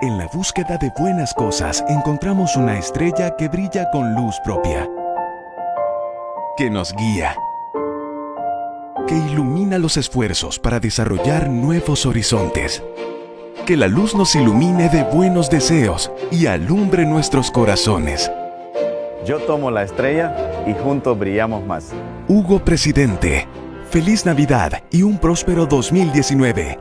En la búsqueda de buenas cosas encontramos una estrella que brilla con luz propia, que nos guía, que ilumina los esfuerzos para desarrollar nuevos horizontes. Que la luz nos ilumine de buenos deseos y alumbre nuestros corazones. Yo tomo la estrella y juntos brillamos más. Hugo Presidente, feliz Navidad y un próspero 2019.